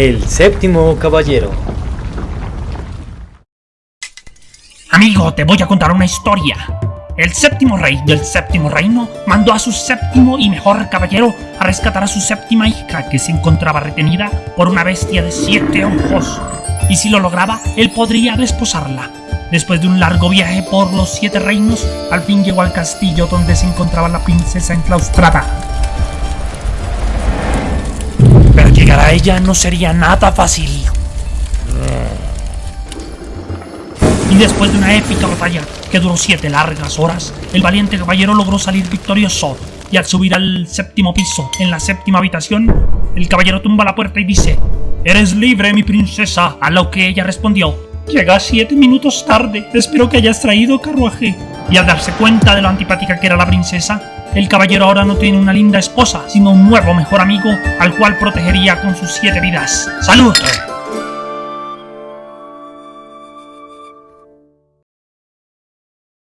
El séptimo caballero. Amigo, te voy a contar una historia. El séptimo rey del séptimo reino mandó a su séptimo y mejor caballero a rescatar a su séptima hija que se encontraba retenida por una bestia de siete ojos. Y si lo lograba, él podría desposarla. Después de un largo viaje por los siete reinos, al fin llegó al castillo donde se encontraba la princesa enclaustrada. Ella no sería nada fácil. Y después de una épica batalla que duró siete largas horas, el valiente caballero logró salir victorioso. Y al subir al séptimo piso, en la séptima habitación, el caballero tumba la puerta y dice, Eres libre, mi princesa, a lo que ella respondió, Llega siete minutos tarde, espero que hayas traído carruaje. Y al darse cuenta de lo antipática que era la princesa, el caballero ahora no tiene una linda esposa, sino un nuevo mejor amigo al cual protegería con sus siete vidas. ¡Salud!